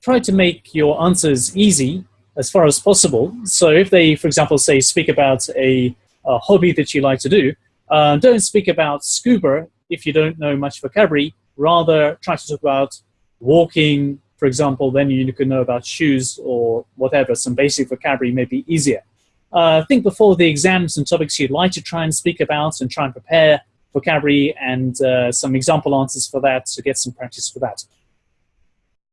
try to make your answers easy as far as possible. So if they, for example, say speak about a, a hobby that you like to do, uh, don't speak about scuba if you don't know much vocabulary. Rather, try to talk about walking, for example. Then you can know about shoes or whatever. Some basic vocabulary may be easier. Uh, think before the exams and topics you'd like to try and speak about and try and prepare vocabulary and uh, some example answers for that to get some practice for that.